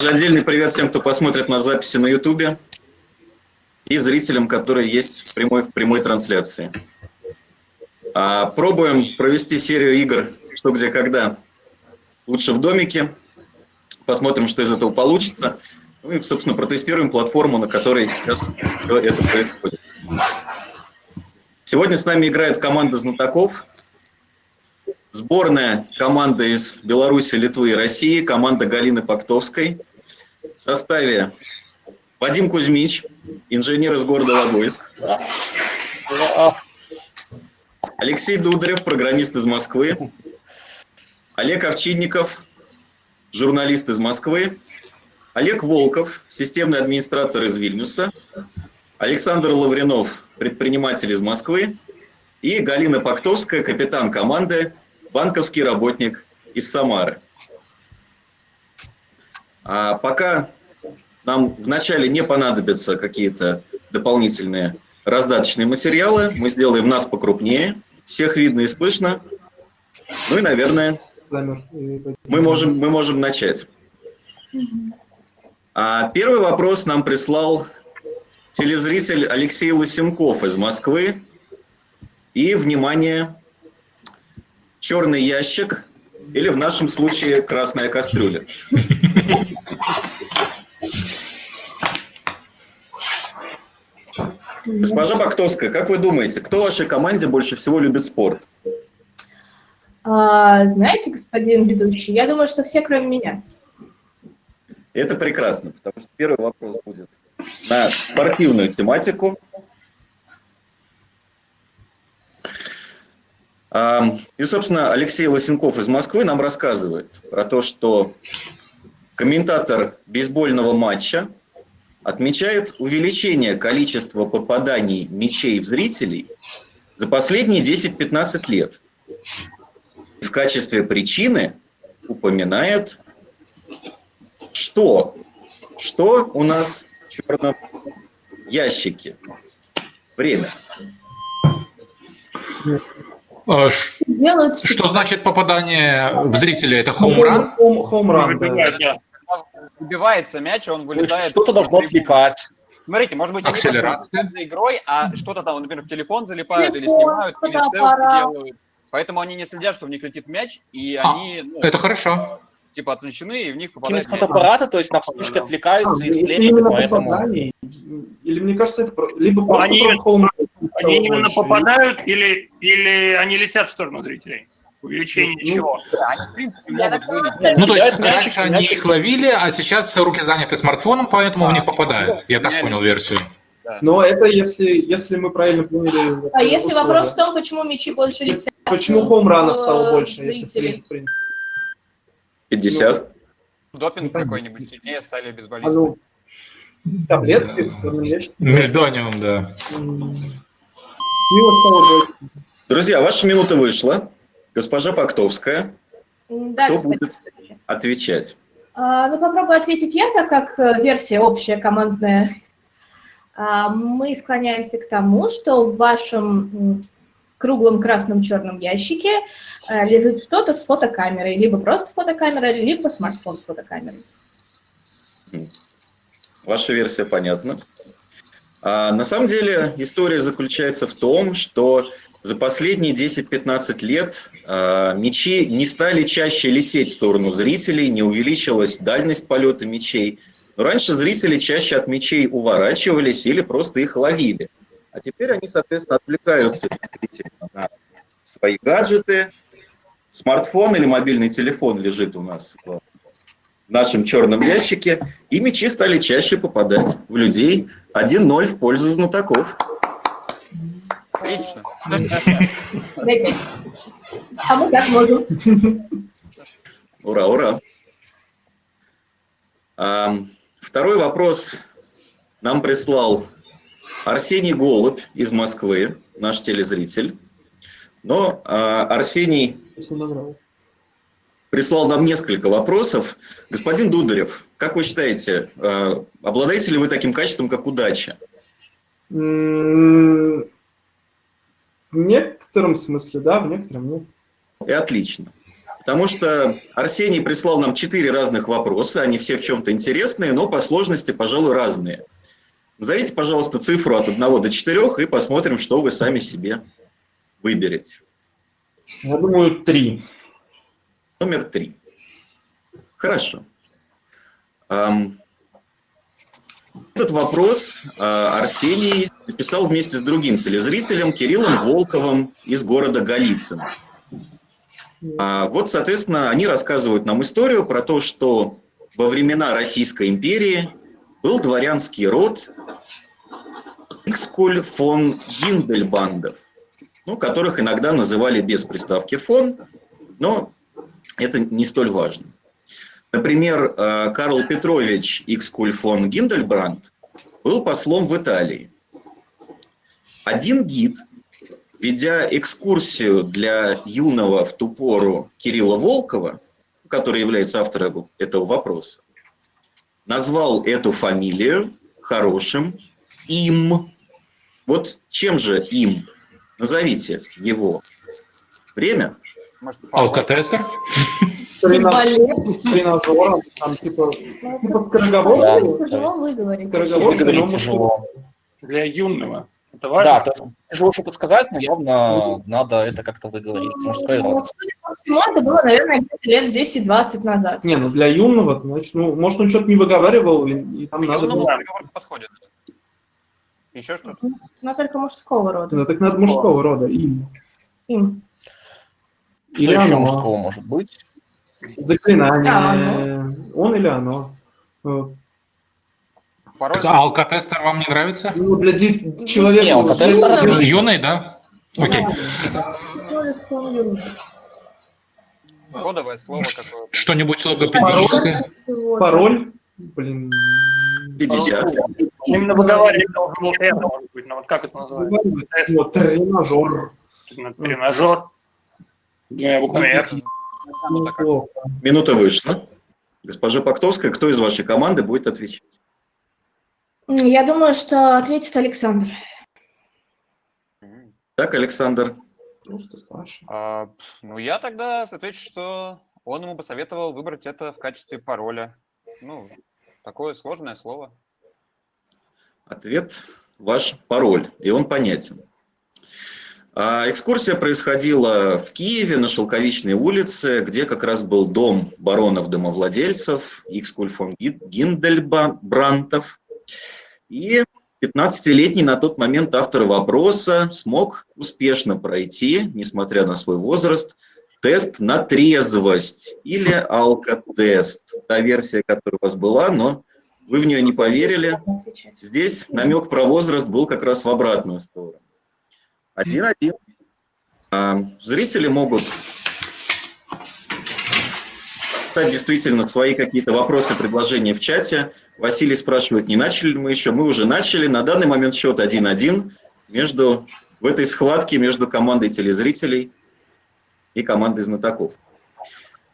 Отдельный привет всем, кто посмотрит на записи на YouTube и зрителям, которые есть в прямой, в прямой трансляции. А, пробуем провести серию игр «Что, где, когда» лучше в домике. Посмотрим, что из этого получится. Ну и, собственно, протестируем платформу, на которой сейчас все это происходит. Сегодня с нами играет команда знатоков. Сборная команда из Беларуси, Литвы и России, команда Галины Пактовской. В составе Вадим Кузьмич, инженер из города Логойск. Алексей Дударев, программист из Москвы. Олег Овчинников, журналист из Москвы. Олег Волков, системный администратор из Вильнюса. Александр Лавренов, предприниматель из Москвы. И Галина Пактовская, капитан команды банковский работник из Самары. А пока нам вначале не понадобятся какие-то дополнительные раздаточные материалы, мы сделаем нас покрупнее, всех видно и слышно. Ну и, наверное, мы можем, мы можем начать. А первый вопрос нам прислал телезритель Алексей Лысенков из Москвы. И, внимание, черный ящик или в нашем случае красная кастрюля. Госпожа Бактовская, как вы думаете, кто в вашей команде больше всего любит спорт? А, знаете, господин ведущий, я думаю, что все, кроме меня. Это прекрасно, потому что первый вопрос будет на спортивную тематику. И, собственно, Алексей Лосенков из Москвы нам рассказывает про то, что комментатор бейсбольного матча отмечает увеличение количества попаданий мячей в зрителей за последние 10-15 лет. В качестве причины упоминает, что, что у нас в черном ящике. Время. А, делают... Что значит попадание в зрителя? Это хоумран? Хоумран, да. Убивается мяч, он вылетает. Что-то должно отвлекать. Смотрите, может быть, Акселерация. за игрой, а что-то там, например, в телефон залипают или снимают, или селфи делают. Поэтому они не следят, что в них летит мяч, и а, они... Ну, это хорошо. Типа отвлечены, и в них попадает мяч. фотоаппарата, то есть на вспышке отвлекаются и слепят, поэтому... Или мне кажется, либо просто они, они именно попадают или, или они летят в сторону зрителей? Увеличение ну, чего? Они, в принципе, могут вылететь. Ну, то есть раньше они их ловили, а сейчас руки заняты смартфоном, поэтому в них попадают. Я так понял версию. Но это если, если мы правильно поняли. А если вопрос в том, почему мячи больше летят? Почему хоумранов стало больше, если в принципе? 50. Ну, допинг какой-нибудь, сильнее стали бейсболисты. А ну, таблетки, Мельдониум, да. Друзья, ваша минута вышла. Госпожа Пактовская, да, кто будет отвечать? А, ну, попробую ответить я, так как э, версия общая, командная. А, мы склоняемся к тому, что в вашем круглом красном черном ящике э, лежит что-то с фотокамерой, либо просто фотокамера, либо смартфон с фотокамерой. Ваша версия понятна. А, на самом деле история заключается в том, что за последние 10-15 лет э, мячи не стали чаще лететь в сторону зрителей, не увеличилась дальность полета мячей. Но раньше зрители чаще от мячей уворачивались или просто их ловили. А теперь они, соответственно, отвлекаются на свои гаджеты. Смартфон или мобильный телефон лежит у нас в нашем черном ящике, и мячи стали чаще попадать в людей. 1-0 в пользу знатоков. Отлично. А мы так можем. Ура, ура. А, второй вопрос нам прислал Арсений Голубь из Москвы, наш телезритель. Но а, Арсений прислал нам несколько вопросов. Господин Дударев, как вы считаете, а, обладаете ли вы таким качеством, как удача? В некотором смысле, да, в некотором нет. И отлично. потому что Арсений прислал нам четыре разных вопроса, они все в чем-то интересные, но по сложности, пожалуй, разные. Назовите, пожалуйста, цифру от 1 до 4 и посмотрим, что вы сами себе выберете. Я думаю, три. Номер три. Хорошо. Этот вопрос а, Арсений написал вместе с другим телезрителем Кириллом Волковым из города Голицын. А, вот, соответственно, они рассказывают нам историю про то, что во времена Российской империи был дворянский род Икскуль фон Гиндельбандов, ну, которых иногда называли без приставки фон, но это не столь важно. Например, э, Карл Петрович Икскуль фон Гиндельбранд был послом в Италии. Один гид, ведя экскурсию для юного в ту пору Кирилла Волкова, который является автором этого вопроса, назвал эту фамилию хорошим им. Вот чем же им? Назовите его. Время? Алкотестер? Тренажером, там типа, типа скороговоркой. Скороговоркой, но тяжело. Для юного. Это важно? Да, то есть тяжело что подсказать, но явно надо это как-то выговорить. Мужской род. Судя по всему, это было, наверное, лет 10-20 назад. Не, ну для юного, значит, ну, может, он что-то не выговаривал, и, и там надо было... подходит. Еще что-то? Ну, только мужского рода. Да, так надо мужского рода, им. Им. Что или еще оно. мужского может быть? Заклинание. Он или оно. Пароль... А алкотестер вам не нравится? Ну, для человека... Не, алкотестер... Юный, юный, да? Окей. Кодовое слово какое-то. Что-нибудь логопедическое? Пароль? Пароль? Блин... 50. Именно выговаривать должен был это, может быть, но вот как это называется? Вот, тренажер. Тренажер. Буквами Минута вышла. Госпожа Пактовская, кто из вашей команды будет отвечать? Я думаю, что ответит Александр. Так, Александр. А, ну, я тогда отвечу, что он ему посоветовал выбрать это в качестве пароля. Ну, такое сложное слово. Ответ ваш пароль, и он понятен. А экскурсия происходила в Киеве на Шелковичной улице, где как раз был дом баронов-домовладельцев, Икскуль фон Гиндельбрантов. И 15-летний на тот момент автор вопроса смог успешно пройти, несмотря на свой возраст, тест на трезвость или алкотест. Та версия, которая у вас была, но вы в нее не поверили. Здесь намек про возраст был как раз в обратную сторону. Один-один. А, зрители могут писать действительно свои какие-то вопросы, предложения в чате. Василий спрашивает, не начали ли мы еще? Мы уже начали. На данный момент счет 1-1 между, в этой схватке между командой телезрителей и командой знатоков.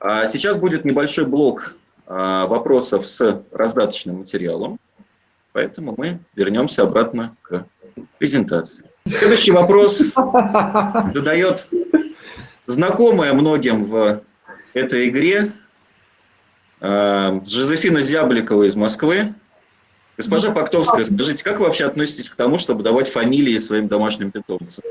А сейчас будет небольшой блок а, вопросов с раздаточным материалом, поэтому мы вернемся обратно к презентации. Следующий вопрос задает знакомая многим в этой игре э, Жозефина Зябликова из Москвы. Госпожа Пактовская, скажите, как вы вообще относитесь к тому, чтобы давать фамилии своим домашним питомцам?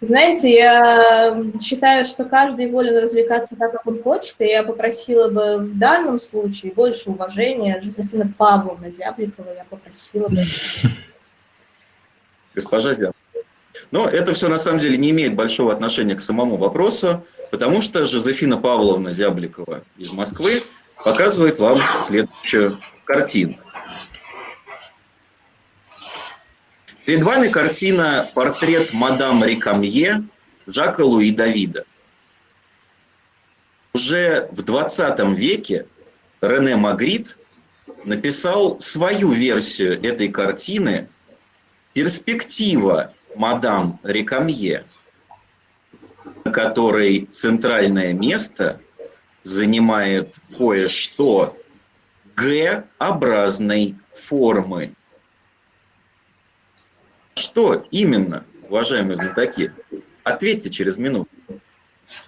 Знаете, я считаю, что каждый волен развлекаться так, как он хочет, и я попросила бы в данном случае больше уважения. Жозефина Павловна Зябликова я попросила бы госпожа Зян. Но это все на самом деле не имеет большого отношения к самому вопросу, потому что Жозефина Павловна Зябликова из Москвы показывает вам следующую картину. Перед вами картина «Портрет мадам Рикамье» Жака Луи Давида. Уже в 20 веке Рене Магрит написал свою версию этой картины перспектива мадам Рекамье, на которой центральное место занимает кое-что Г-образной формы. Что именно, уважаемые знатоки? Ответьте через минуту.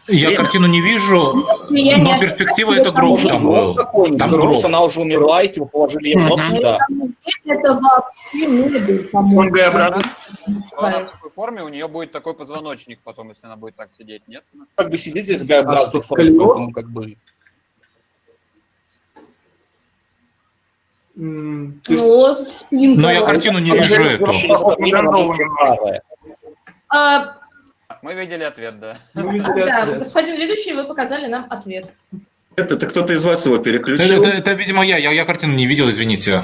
Я картину не вижу, но перспектива это гроб там был. Там гроб, она уже умерла, и типа положили ей гроб сюда. Это вообще не был, Г-образный. Она в такой форме, у нее будет такой позвоночник потом, если она будет так сидеть, нет? Как бы сидеть здесь в А Г-образной что, форме, поэтому как бы... Ну. Но я картину не Она вижу эту. Мы видели ответ, да. ну, видели да, ответ. господин ведущий, вы показали нам ответ. Это, это кто-то из вас его Это, переключил, это- это, видимо, я. я. Я картину не видел, извините.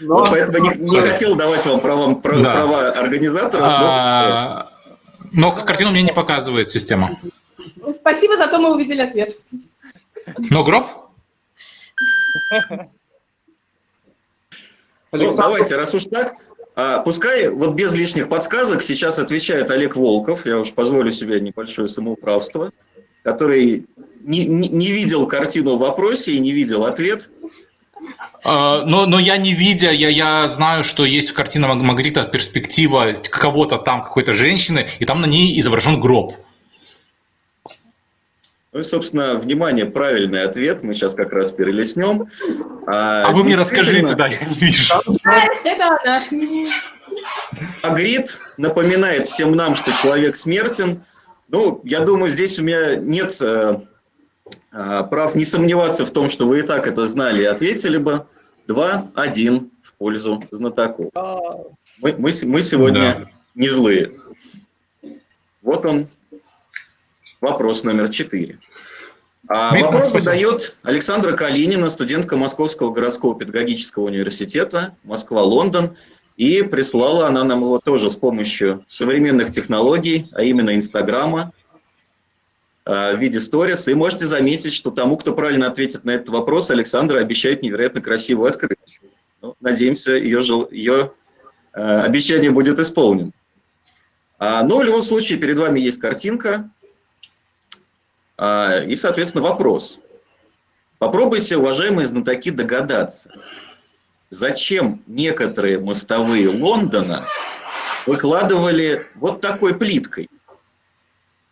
Но- поэтому не, не хотел давать вам права, права, Да. права организаторов. но- А, Но картину мне не показывает система. Спасибо, зато мы увидели ответ. Но гроб? Ну, давайте, раз уж так, пускай вот без лишних подсказок сейчас отвечает Олег Волков, я уж позволю себе небольшое самоуправство, который не, не- не видел картину в вопросе и не видел ответ. А, Но, но я не видя, я, я знаю, что есть в картине Маг- Магрита перспектива кого-то там, какой-то женщины, и там на ней изображен гроб. Ну и, собственно, внимание, правильный ответ, мы сейчас как раз перелеснем. А вы мне расскажите, да, я не вижу. Это она. Магрит напоминает всем нам, что человек смертен. Ну, я думаю, здесь у меня нет э, э, прав не сомневаться в том, что вы и так это знали и ответили бы. Два, один в пользу знатоков. А, Мы, мы, мы сегодня Да. не злые. Вот он, вопрос номер четыре. А вопрос задает Александра Калинина, студентка Московского городского педагогического университета, Москва-Лондон. И прислала она нам его тоже с помощью современных технологий, а именно Инстаграма, э, в виде сторис. И можете заметить, что тому, кто правильно ответит на этот вопрос, Александра обещает невероятно красивую открытку. Ну, надеемся, ее, жел- ее э, обещание будет исполнено. А, но в любом случае перед вами есть картинка а, и, соответственно, вопрос. Попробуйте, уважаемые знатоки, догадаться, зачем некоторые мостовые Лондона выкладывали вот такой плиткой.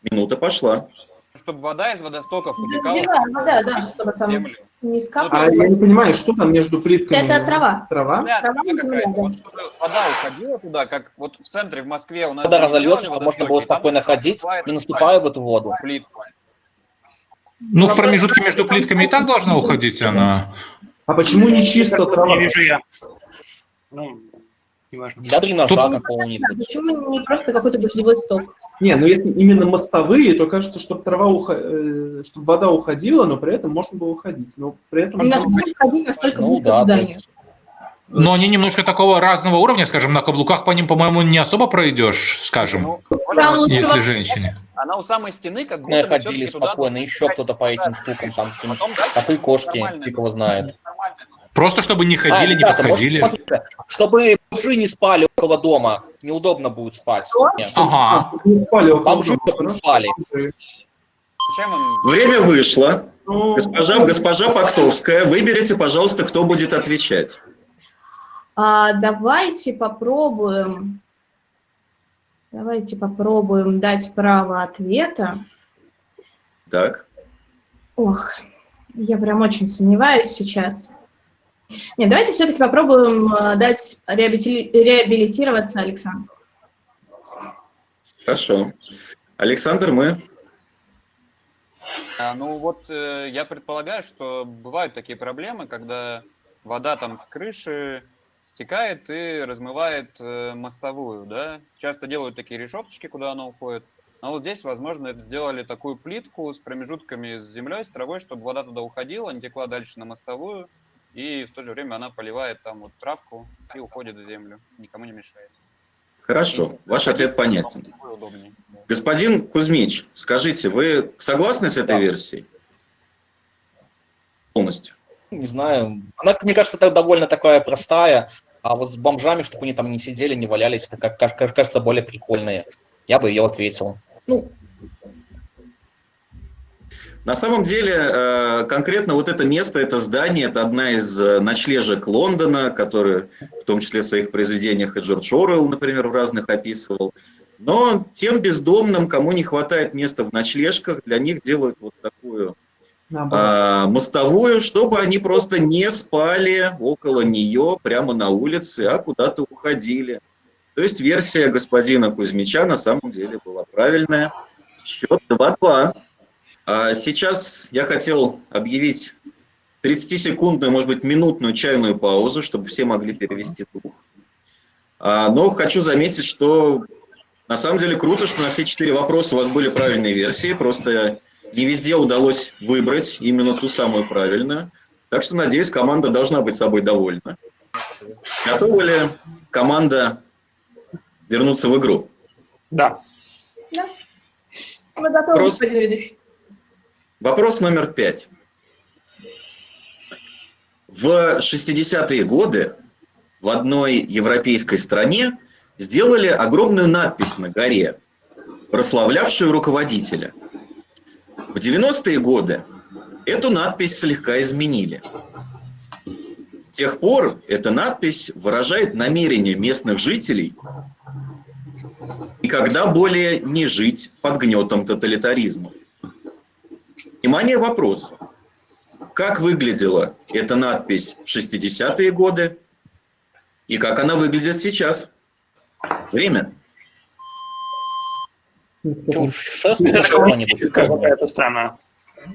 Минута пошла. Чтобы вода из водостоков утекала Да, да, да, чтобы там землю. не А скапало. я не понимаю, что там между плитками? Это трава. Трава? Да, Трава трава земля, какая-то. да. Вот чтобы вода уходила туда, как вот в центре в Москве у нас... Когда же разольется, чтобы можно было спокойно ходить, не наступая в эту воду. плитку. Ну, в промежутке между плитками и так должна уходить она. А почему не чисто трава? Не вижу я. Ну, неважно. Для дренажа какого-нибудь. Почему не просто какой-то дождевой сток? Не, ну если именно мостовые, то кажется, чтобы трава ухо- э, чтобы вода уходила, но при этом можно было уходить. Но при этом Насколько ходить, настолько Ну близко да, к зданию. Но они немножко такого разного уровня, скажем, на каблуках по ним, по-моему, не особо пройдешь, скажем, Ну, если женщине. Она у самой стены как будто Мы бы ходили туда спокойно, нужно еще кто-то по этим штукам, там какие-нибудь кошки, фиг его знает. Просто чтобы не ходили, А, не ребята, может, подходили. смотрите, чтобы бомжи не спали около дома, неудобно будет спать. Нет. Ага. не спали около Бомжи дома, не спали. Время вышло. Ну, Госпожа, госпожа Пактовская, выберите, пожалуйста, кто будет отвечать. А, давайте попробуем. Давайте попробуем дать право ответа. Так. Ох, я прям очень сомневаюсь сейчас. Нет, давайте все-таки попробуем э, дать реабили- реабилитироваться Александру. Хорошо. Александр, мы... А, ну вот э, я предполагаю, что бывают такие проблемы, когда вода там с крыши стекает и размывает э, мостовую, да. Часто делают такие решеточки, куда она уходит. А вот здесь, возможно, сделали такую плитку с промежутками с землей, с травой, чтобы вода туда уходила, не текла дальше на мостовую, и в то же время она поливает там вот травку и уходит в землю, никому не мешает. Хорошо, ваш ответ понятен. Господин Кузьмич, скажите, вы согласны с этой Да. версией? Полностью. Не знаю. Она, мне кажется, это довольно такая простая. А вот с бомжами, чтобы они там не сидели, не валялись, это, как, кажется, более прикольные. Я бы ее ответил. Ну, На самом деле, э, конкретно вот это место, это здание, это одна из э, ночлежек Лондона, которые в том числе в своих произведениях и Джордж Орвелл, например, в разных описывал. Но тем бездомным, кому не хватает места в ночлежках, для них делают вот такую. А, мостовую, чтобы они просто не спали около нее прямо на улице, а куда-то уходили. То есть версия господина Кузьмича на самом деле была правильная. Счет 2-2. А сейчас я хотел объявить 30-секундную, может быть, минутную чайную паузу, чтобы все могли перевести дух. А, но хочу заметить, что на самом деле круто, что на все четыре вопроса у вас были правильные версии, просто не везде удалось выбрать именно ту самую правильную. Так что, надеюсь, команда должна быть собой довольна. Готова ли команда вернуться в игру? Да. Мы готовы, Вопрос. ведущий. Вопрос номер пять. В 60-е годы в одной европейской стране сделали огромную надпись на горе, прославлявшую руководителя. В 90-е годы эту надпись слегка изменили. С тех пор эта надпись выражает намерение местных жителей никогда более не жить под гнетом тоталитаризма. Внимание, вопрос. Как выглядела эта надпись в 60-е годы и как она выглядит сейчас? Время. Чаушеску Это что-нибудь. какая-то страна.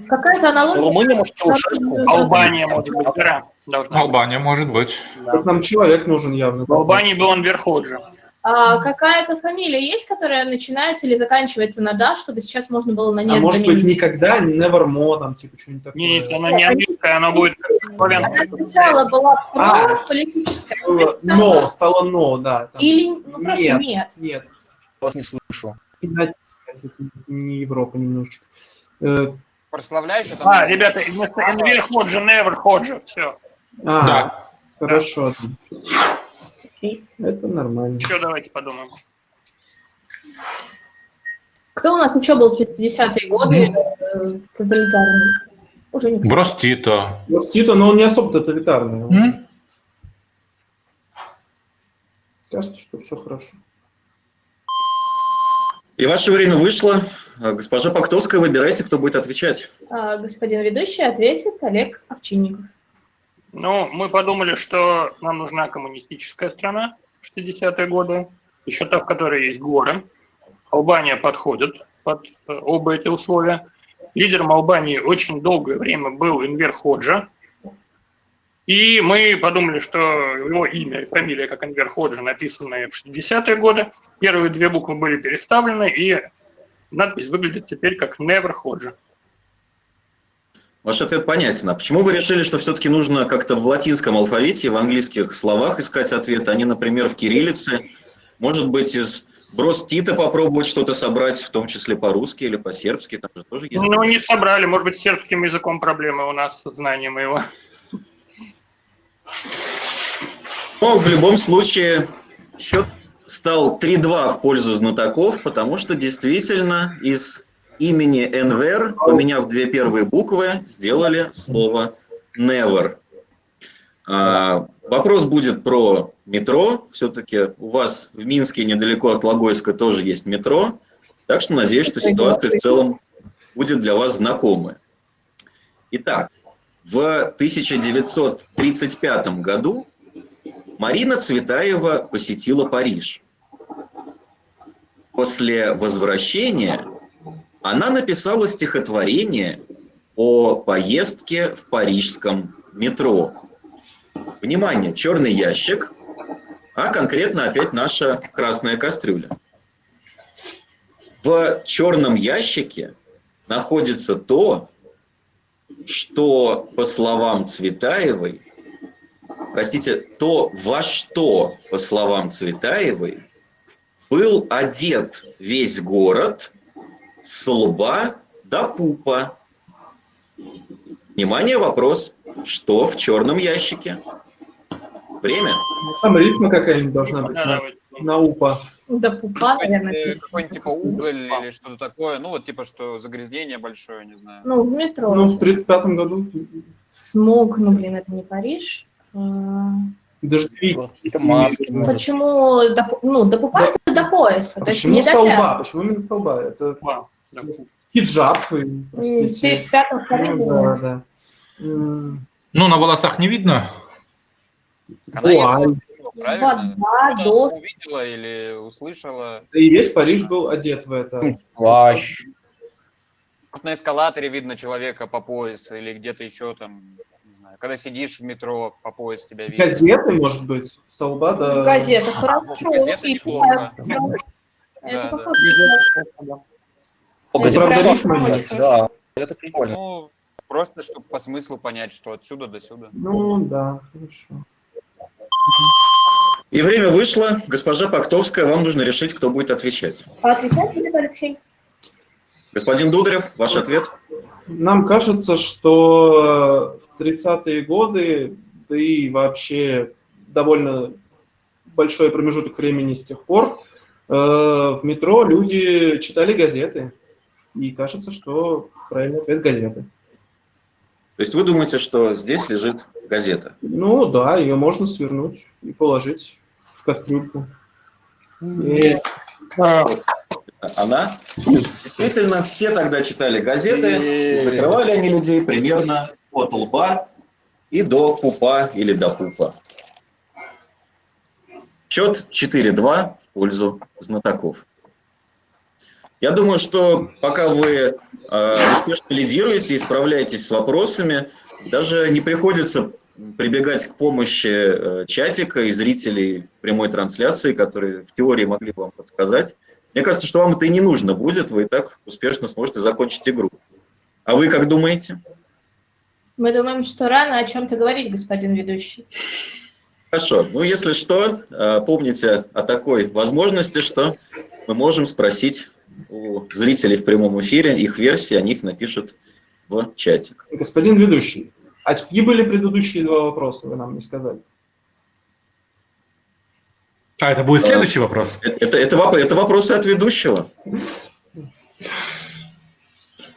Какая-то аналогия. Румыния, может, Чаушеску? Албания, может быть, да. Быть. Албания, может быть. Да. Вот Нам человек нужен явно. В Албании был Анвер Ходжа. А какая-то фамилия есть, которая начинается или заканчивается на «да», чтобы сейчас можно было на А «нет» может быть, заменить? никогда, nevermore, там, типа, что-нибудь такое. Нет, она не английская, она будет Она славянская. сначала была про А. политическое, Было Но, стало но, да. там. или ну, просто нет, нет. нет. Вот не слышу. Иначе, Не Европа немножко. Э, Прославляющий там... А, ребята, вместо Анвер Ходжа, Невер Ходжа. Все. А, Да. хорошо. Это нормально. Еще давайте подумаем. Кто у нас еще был в 60-е годы э, тоталитарный? Уже никто. Брос Тито. Но он не особо тоталитарный. М? Кажется, что все хорошо. И ваше время вышло. Госпожа Пактовская, выбирайте, кто будет отвечать. А, господин ведущий ответит Олег Овчинников. Ну, мы подумали, что нам нужна коммунистическая страна в 60-е годы, еще та, в которой есть горы. Албания подходит под э, оба эти условия. Лидером Албании очень долгое время был Энвер Ходжа. И мы подумали, что его имя и фамилия, как Энвер Ходжа, написаны в 60-е годы. Первые две буквы были переставлены, и надпись выглядит теперь как Never Ходжа. Ваш ответ понятен. А почему вы решили, что все-таки нужно как-то в латинском алфавите, в английских словах искать ответ, а не, например, в кириллице? Может быть, из брос Тита попробовать что-то собрать, в том числе по-русски или по-сербски? Там же тоже есть. Ну, не собрали. Может быть, с сербским языком проблемы у нас со знанием его. Но в любом случае счет стал 3-2 в пользу знатоков, потому что действительно из имени Энвер, поменяв две первые буквы, сделали слово never. А, вопрос будет про метро. Все-таки у вас в Минске, недалеко от Логойска, тоже есть метро. Так что надеюсь, что ситуация в целом будет для вас знакомая. Итак, в 1935 году Марина Цветаева посетила Париж. После возвращения она написала стихотворение о поездке в парижском метро. Внимание, черный ящик, а конкретно опять наша красная кастрюля. В черном ящике находится то, что, по словам Цветаевой, простите, то, во что, по словам Цветаевой, был одет весь город с лба до пупа. Внимание, вопрос. Что в черном ящике? Время. Там рифма какая-нибудь должна быть Да. На упа. Да, пупа, наверное. Какой-нибудь, пишет. какой-нибудь типа уголь или что-то такое. Ну, вот типа, что загрязнение большое, не знаю. Ну, в метро. Ну, в 35 году Смог, ну, блин, это не Париж. А, дождевик. Это маски. может. Почему, до, ну, до пупа Да. это до пояса, А то есть почему не со до лба? пят. Почему именно со лба? Это Да, да. хиджаб, и, М, Ты простите. в Ну, да, да. Ну, на волосах не видно. Она Вуаль. Правильно? Вода, дождь. увидела или услышала. Да И весь Париж был одет в это. Плащ. Вот На эскалаторе видно человека по пояс или где-то еще там, не знаю, когда сидишь в метро, по пояс тебя видно. Газеты, может быть, со лба до... Газета, хорошо. газета И неплохо. да, Да, Это да. похоже. О, Это газета правда рифма нет, хорошо. Да, это прикольно. Ну, просто чтобы по смыслу понять, что отсюда до сюда. Ну, да, хорошо. И время вышло. Госпожа Пактовская, вам нужно решить, кто будет отвечать. А отвечать будет Алексей? Господин Дударев, ваш ответ? Нам кажется, что в 30-е годы, да и вообще довольно большой промежуток времени с тех пор, э, в метро люди читали газеты. И кажется, что правильный ответ – газеты. То есть вы думаете, что здесь лежит газета? Ну да, ее можно свернуть и положить в кастрюльку. И А, Она? Действительно, все тогда читали газеты, закрывали они людей примерно от лба и до пупа или до пупа. Счет 4-2 в пользу знатоков. Я думаю, что пока вы э, успешно лидируете и справляетесь с вопросами, даже не приходится прибегать к помощи э, чатика и зрителей прямой трансляции, которые в теории могли бы вам подсказать. Мне кажется, что вам это и не нужно будет, вы и так успешно сможете закончить игру. А вы как думаете? Мы думаем, что рано о чем-то говорить, господин ведущий. Хорошо. Ну, если что, э, помните о такой возможности, что мы можем спросить у зрителей в прямом эфире их версии, они их напишут в чатик. Господин ведущий, а какие были предыдущие два вопроса, вы нам не сказали? А это будет следующий вопрос. Это, это, это, это вопросы от ведущего.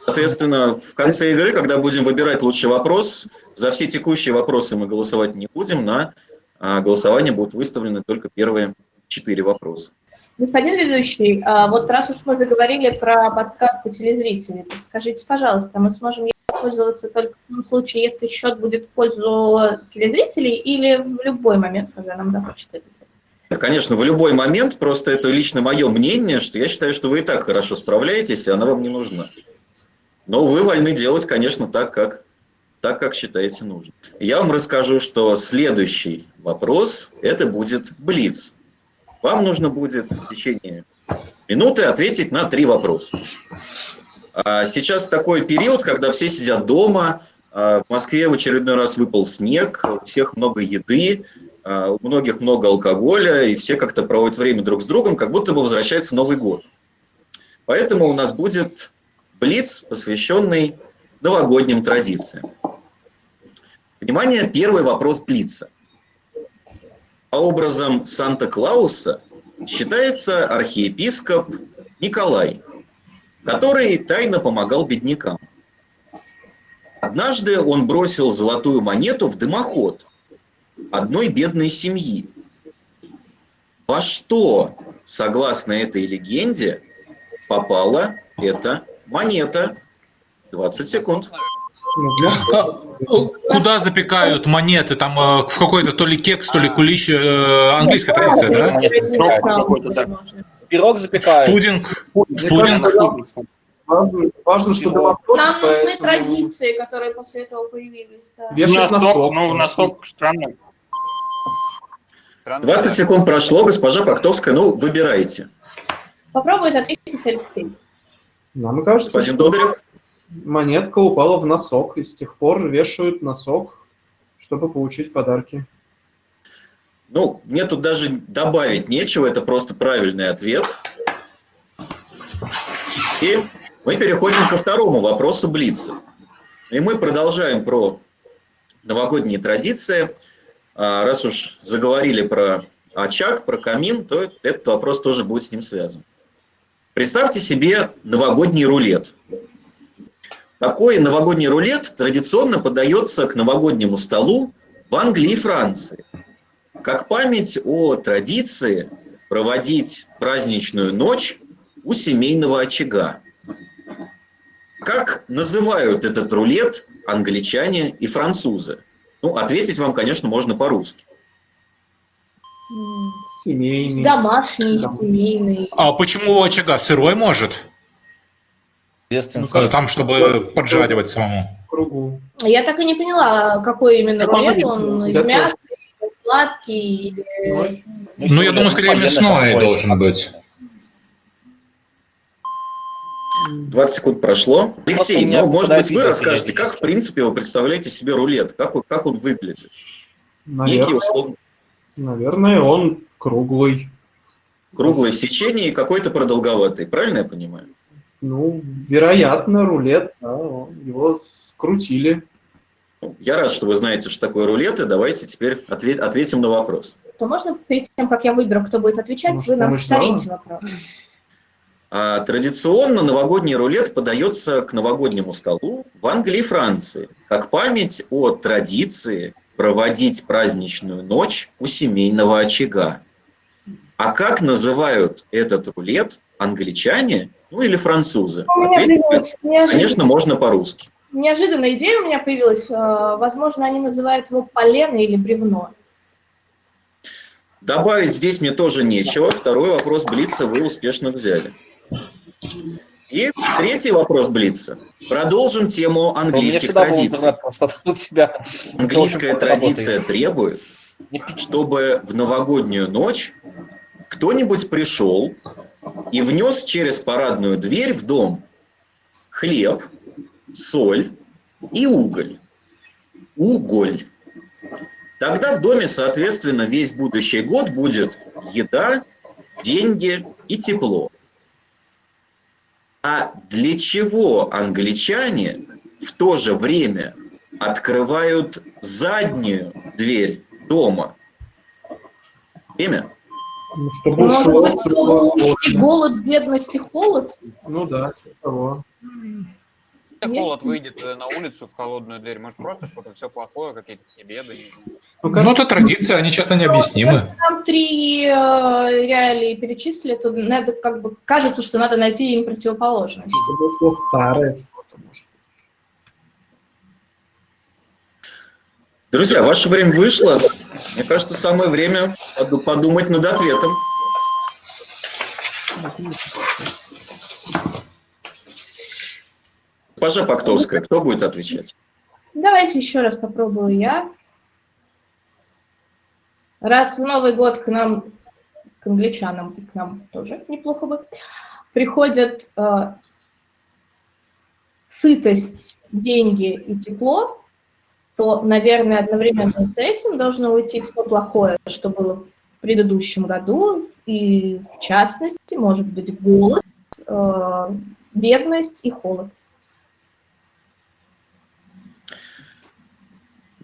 Соответственно, в конце игры, когда будем выбирать лучший вопрос, за все текущие вопросы мы голосовать не будем, на а, голосование будут выставлены только первые четыре вопроса. Господин ведущий, а вот раз уж мы заговорили про подсказку телезрителей, подскажите, пожалуйста, мы сможем пользоваться только в том случае, если счет будет в пользу телезрителей или в любой момент, когда нам захочется это сделать? Конечно, в любой момент, просто это лично мое мнение, что я считаю, что вы и так хорошо справляетесь, и она вам не нужна. Но вы вольны делать, конечно, так, как, так, как считаете нужным. Я вам расскажу, что следующий вопрос – это будет Блиц. Вам нужно будет в течение минуты ответить на три вопроса. А Сейчас такой период, когда все сидят дома, а, в Москве в очередной раз выпал снег, у всех много еды, а, у многих много алкоголя, и все как-то проводят время друг с другом, как будто бы возвращается Новый год. Поэтому у нас будет блиц, посвященный новогодним традициям. Внимание, первый вопрос блица. По образом Санта-Клауса считается архиепископ Николай, который тайно помогал беднякам. Однажды он бросил золотую монету в дымоход одной бедной семьи. Во что, согласно этой легенде, попала эта монета? 20 секунд. Ну, Куда запекают монеты? Там э, в какой-то то ли кекс, то ли кулич, э, английская традиция, да? Срок какой-то, да. Пирог запекают. Пудинг. Пудинг. Важно, важно, что дымоход, Нам нужны поэтому традиции, которые после этого появились. Да. Вешать Носок, носок. ну, носок странный. Странно, 20 да. секунд прошло, госпожа Пактовская, ну, выбирайте. Попробует ответить Алексей. Нам кажется, Господин что Додарев? Монетка упала в носок, и с тех пор вешают носок, чтобы получить подарки. Ну, мне тут даже добавить нечего, это просто правильный ответ. И мы переходим ко второму вопросу Блица. И мы продолжаем про новогодние традиции. А, Раз уж заговорили про очаг, про камин, то этот вопрос тоже будет с ним связан. Представьте себе новогодний рулет. Такой новогодний рулет традиционно подается к новогоднему столу в Англии и Франции. Как память о традиции, проводить праздничную ночь у семейного очага. Как называют этот рулет англичане и французы? Ну, ответить вам, конечно, можно по-русски. Семейный. Домашний, Дом- семейный. А почему у очага сырой может? Естественно, Ну, Там, чтобы поджаривать самому. Кругу. Я так и не поняла, какой именно рулет, он из мяса, сладкий или... Ну, я думаю, скорее мясной должен быть. 20 секунд прошло. Алексей, ну, может быть, вы расскажете, как, в принципе, вы представляете себе рулет? Как, он- как он выглядит? Некий Наверное, условно наверное, он круглый. круглый в сечении и какой-то продолговатый. Правильно я понимаю? Ну, вероятно, рулет, да, его скрутили. Я рад, что вы знаете, что такое рулет, и давайте теперь отве- ответим на вопрос. То можно перед тем, как я выберу, кто будет отвечать, Может, вы нам повторите вопрос? А, традиционно новогодний рулет подается к новогоднему столу в Англии и Франции, как память о традиции проводить праздничную ночь у семейного очага. А как называют этот рулет англичане, ну или французы? У меня Ответить, появилась неожиданная, конечно, можно по-русски. неожиданная идея у меня появилась. Э, Возможно, они называют его полено или бревно. Добавить здесь мне тоже нечего. Второй вопрос Блица вы успешно взяли. И третий вопрос Блица. Продолжим тему У меня английских традиций. Английская традиция работает. требует, чтобы в новогоднюю ночь кто-нибудь пришел и внес через парадную дверь в дом хлеб, соль и уголь. Уголь. Тогда в доме, соответственно, весь будущий год будет еда, деньги и тепло. А для чего англичане в то же время открывают заднюю дверь дома? Время? Ну, чтобы Может ушел быть, светло, и голод, бедность и холод? Ну да, типа того. Если холод выйдет э, на улицу в холодную дверь, может просто что-то все плохое, какие-то все беды. Ну, Ну, это традиция, они часто необъяснимы. Там три э, реалии перечислили, то надо как бы кажется, что надо найти им противоположность. чтобы ушло старое. Друзья, ваше время вышло. Мне кажется, самое время поду- подумать над ответом. Госпожа Пактовская, кто будет отвечать? Давайте еще раз попробую я. Раз в Новый год к нам, к англичанам к нам тоже неплохо бы, приходят э, сытость, деньги и тепло, то, наверное, одновременно с этим должно уйти все плохое, что было в предыдущем году, и в частности, может быть, голод, э, бедность и холод.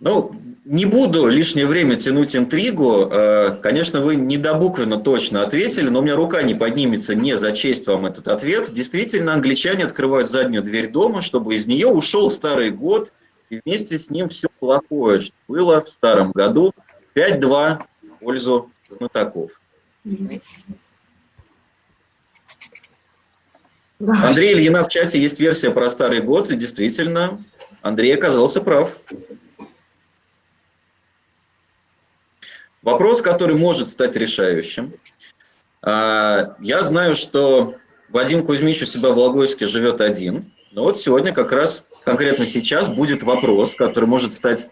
Ну, не буду лишнее время тянуть интригу. Э, Конечно, вы недобуквенно точно ответили, но у меня рука не поднимется не зачесть вам этот ответ. Действительно, англичане открывают заднюю дверь дома, чтобы из нее ушел старый год, и вместе с ним все плохое, что было в старом году. 5-2 в пользу знатоков. Андрей Ильина в чате есть версия про старый год, и действительно, Андрей оказался прав. Вопрос, который может стать решающим. А, Я знаю, что Вадим Кузьмич у себя в Логойске живет один. Но вот сегодня как раз, конкретно сейчас, будет вопрос, который может стать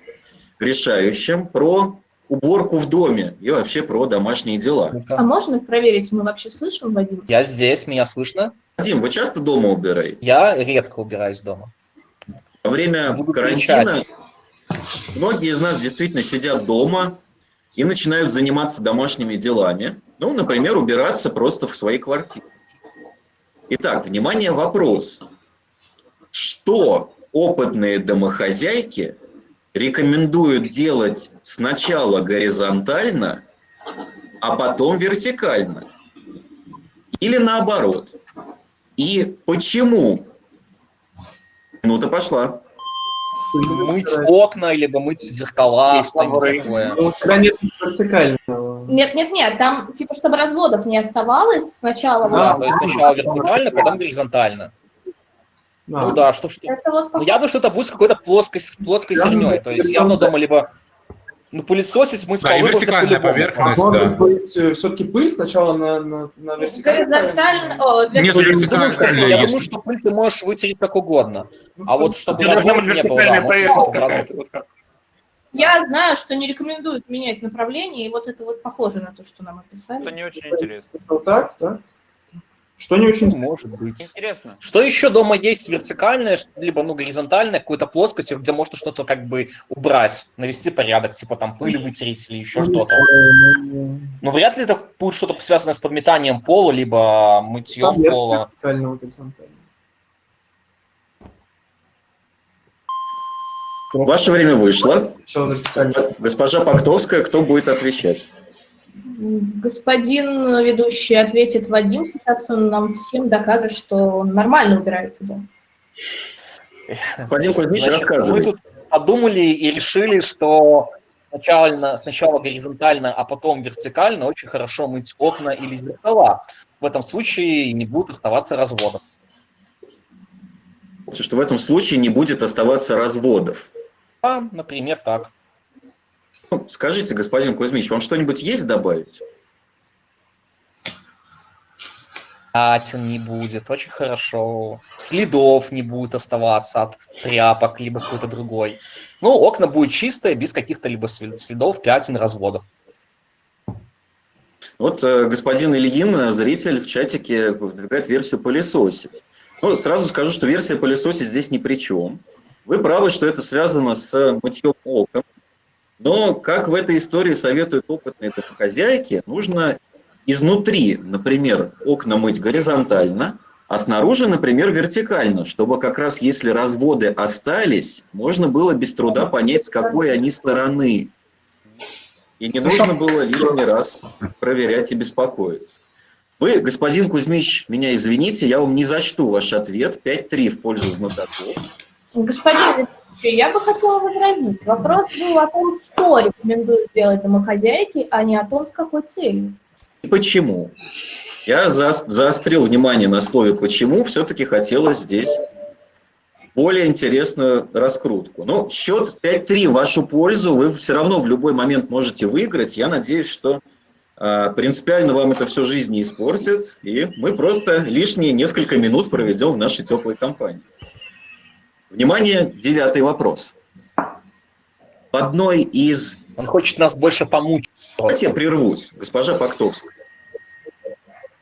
решающим про уборку в доме и вообще про домашние дела. А можно проверить, мы вообще слышим, Вадим? Я здесь, меня слышно? Вадим, вы часто дома убираете? Я редко убираюсь дома. Во время Буду карантина многие из нас действительно сидят дома и начинают заниматься домашними делами. Ну, например, убираться просто в своей квартире. Итак, внимание, вопрос. Что опытные домохозяйки рекомендуют делать сначала горизонтально, а потом вертикально? Или наоборот? И почему Минута пошла. Мыть окна, либо мыть зеркала, что-нибудь такое. Ну, когда нет вертикального. Нет, нет, нет, там типа, чтобы разводов не оставалось сначала. Да, вот, то есть сначала вертикально, потом горизонтально. А, Ну да, что, что. это вот Ну, я думаю, что это будет с какой-то плоской, с плоской Я херней. То есть это явно да. дома либо ну, пылесосить, мыть Да, и полы можно по-любому. поверхность. А может да. быть, все-таки пыль сначала на, на, на вертикальном? горизонтально. о, Нет, вертикально. Я думаю, что- пыль ты можешь вытереть как угодно. Ну, А вот чтобы Это разводов не было, да, может. Вот как. Я знаю, что не рекомендуют менять направление, и вот это вот похоже на то, что нам Это описали. не очень интересно. Вот так, да? Что не очень... Ну, может быть. Интересно. Что еще дома есть вертикальное, либо ну горизонтальное, какой-то плоскость, где можно что-то как бы убрать, навести порядок, типа там пыль вытереть или еще что-то. Но вряд ли это будет что-то связанное с подметанием пола, либо мытьем Там пола. вертикального, горизонтального. Ваше время вышло. Госпожа Пактовская, кто будет отвечать? Господин ведущий ответит Вадим, сейчас он нам всем докажет, что он нормально убирает туда. Господин Кузьмич, Значит, мы рассказывай. тут подумали и решили, что сначала, сначала горизонтально, а потом вертикально очень хорошо мыть окна или зеркала. В этом случае не будет оставаться разводов. Что в этом случае не будет оставаться разводов. А, например, так. Ну, Скажите, господин Кузьмич, вам что-нибудь есть добавить? Пятен не будет, очень хорошо. Следов не будет оставаться от тряпок, либо какой-то другой. Ну, окна будут чистые, без каких-то либо след- следов, пятен, разводов. Вот э, господин Ильин, э, зритель в чатике, выдвигает версию пылесосить. Ну, сразу скажу, что версия пылесосить здесь ни при чем. Вы правы, что это связано с мытьем окон. Но, как в этой истории советуют опытные домохозяйки, нужно изнутри, например, окна мыть горизонтально, а снаружи, например, вертикально, чтобы как раз если разводы остались, можно было без труда понять, с какой они стороны. И не нужно было лишний раз проверять и беспокоиться. Вы, господин Кузьмич, меня извините, я вам не зачту ваш ответ. 5-3 в пользу знатоков. Господин я бы хотела возразить. Вопрос был о том, что рекомендуют делать домохозяйки, а не о том, с какой целью. И почему? Я заос- заострил внимание на слове «почему», все-таки хотелось здесь более интересную раскрутку. Ну, счет 5-3 в вашу пользу, вы все равно в любой момент можете выиграть. Я надеюсь, что а, принципиально вам это всю жизнь не испортит, и мы просто лишние несколько минут проведем в нашей теплой компании. Внимание, девятый вопрос. В одной из Он хочет нас больше помучить. Давайте я прервусь, госпожа Пактовская.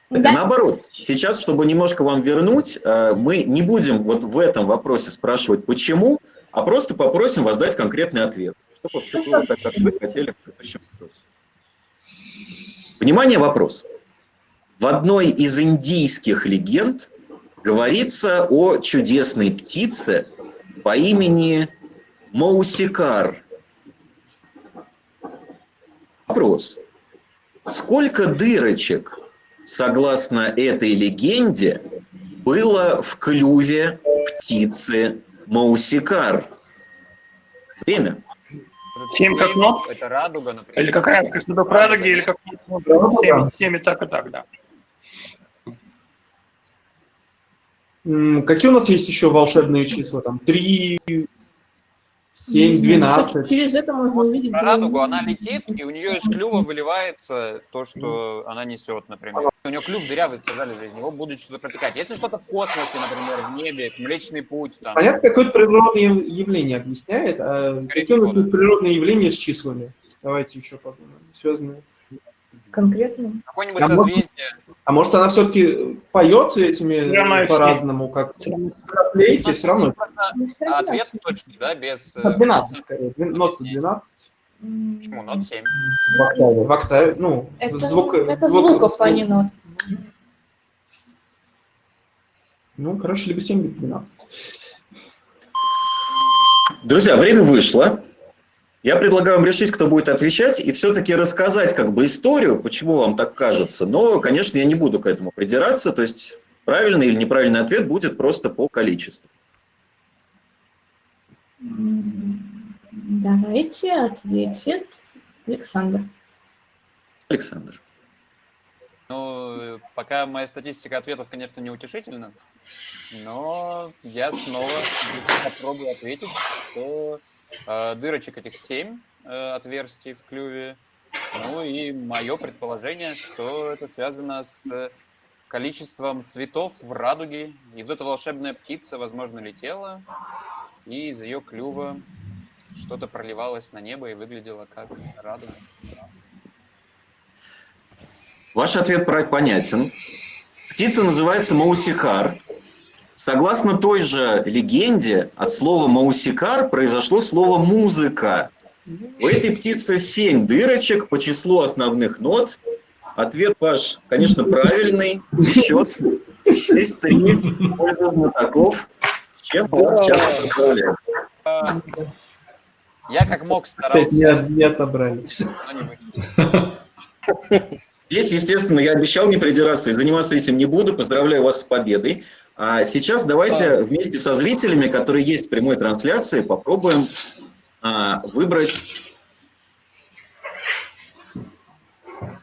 Это Да? наоборот. Сейчас, чтобы немножко вам вернуть, э, мы не будем вот в этом вопросе спрашивать почему, а просто попросим вас дать конкретный ответ. Чтобы все было так, как вы хотели в предыдущем вопросе. Внимание, вопрос. В одной из индийских легенд говорится о чудесной птице по имени Маусикар. Вопрос. Сколько дырочек, согласно этой легенде, было в клюве птицы Маусикар? Время. Семь как нот? Это радуга, например. Или какая следов радуги, или как ну, семь, семь и так и так, да. Какие у нас есть еще волшебные числа? Там 3, 7, 12. Через это можно увидеть. Про радугу она летит, и у нее из клюва выливается то, что она несет, например. У нее клюв дырявый, сказали же, из него будет что-то протекать. Если что-то в космосе, например, в небе, Млечный Путь, там, Понятно, какое-то природное явление объясняет, а Скорее какие у нас природные явления с числами? Давайте еще подумаем. Связанные. Конкретно. какое-нибудь А может-. А может она все-таки поет этими по-разному, как флейте, все равно. Ну, А ответ точный, да, без... э, 12 скорее. Двен- Нот 12 М, Почему? Нот 7. в октаве. В октаве, ну, Это, звук, это звук- звуков, а не нот. Ну, короче, либо 7, либо 12. Друзья, время вышло. Я предлагаю вам решить, кто будет отвечать, и все-таки рассказать как бы историю, почему вам так кажется. Но, конечно, я не буду к этому придираться, то есть правильный или неправильный ответ будет просто по количеству. Давайте ответит Александр. Александр. Ну, пока моя статистика ответов, конечно, не утешительна, но я снова попробую ответить, что дырочек этих 7 отверстий в клюве. Ну и мое предположение, что это связано с количеством цветов в радуге. И вот эта волшебная птица, возможно, летела, и из ее клюва что-то проливалось на небо и выглядело как радуга. Ваш ответ понятен. Птица называется маусикар. Согласно той же легенде, от слова маусикар произошло слово музыка. У этой птицы семь дырочек по числу основных нот. Ответ ваш, конечно, правильный. Счет 6-3 в пользу знатоков. Чем вас сейчас поздравляю. Я как мог не, старался, не отобрали. не вышло. Здесь, естественно, я обещал не придираться и заниматься этим не буду. Поздравляю вас с победой. А сейчас давайте вместе со зрителями, которые есть в прямой трансляции, попробуем а, выбрать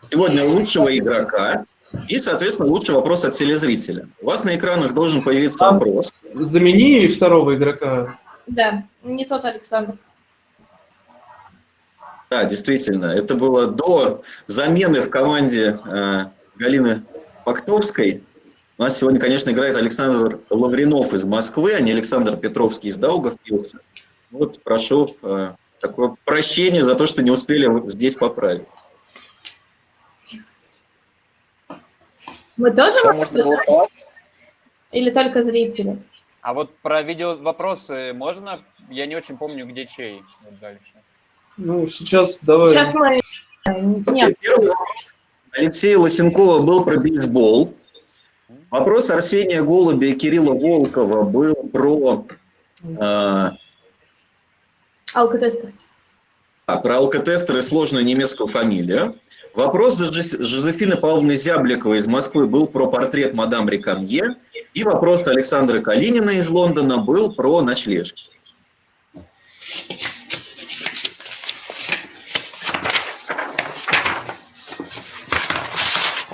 сегодня лучшего игрока и, соответственно, лучший вопрос от телезрителя. У вас на экранах должен появиться опрос. Замени второго игрока. Да, не тот Александр. Да, действительно, это было до замены в команде э, Галины Пактовской. У нас сегодня, конечно, играет Александр Лавринов из Москвы, а не Александр Петровский из Даугавпилса. Вот, прошу э, такое прощение за то, что не успели здесь поправить. Мы тоже можем можно было? Или только зрители? А вот про видео вопросы можно? Я не очень помню, где чей. Вот дальше. Ну, сейчас давай. Сейчас мы... Нет, Первый вопрос Алексея Лосенкова был про бейсбол. Вопрос Арсения Голубя и Кирилла Волкова был про, э, алкотестер. а, про алкотестер и сложную немецкую фамилию. Вопрос Жозе- Жозефины Павловны Зябликовой из Москвы был про портрет мадам Рекамье. И вопрос Александра Калинина из Лондона был про ночлежки.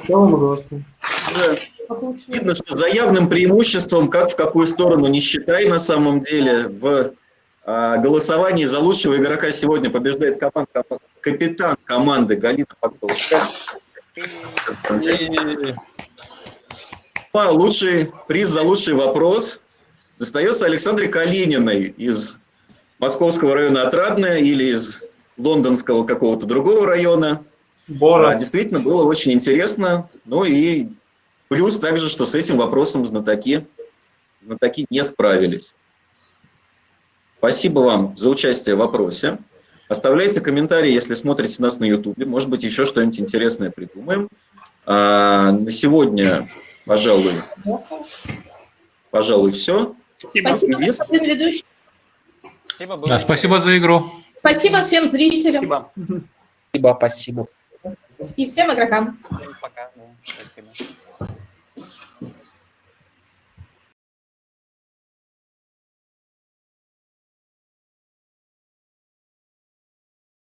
Что вам голосуем? Уже Видно, что за явным преимуществом, как в какую сторону не считай, на самом деле, в а, голосовании за лучшего игрока сегодня побеждает команд- капитан команды Галина Пактовская. А лучший приз за лучший вопрос достается Александре Калининой из московского района Отрадное или из лондонского какого-то другого района. А, Бора. Действительно, было очень интересно. Ну и плюс также, что с этим вопросом знатоки, знатоки не справились. Спасибо вам за участие в вопросе. Оставляйте комментарии, если смотрите нас на YouTube. Может быть, еще что-нибудь интересное придумаем. А, на сегодня, пожалуй, пожалуй, все. Спасибо. Господин ведущий. Спасибо, было Да, спасибо за игру. Спасибо всем зрителям Спасибо. Спасибо, и всем игрокам. Всем пока. Спасибо.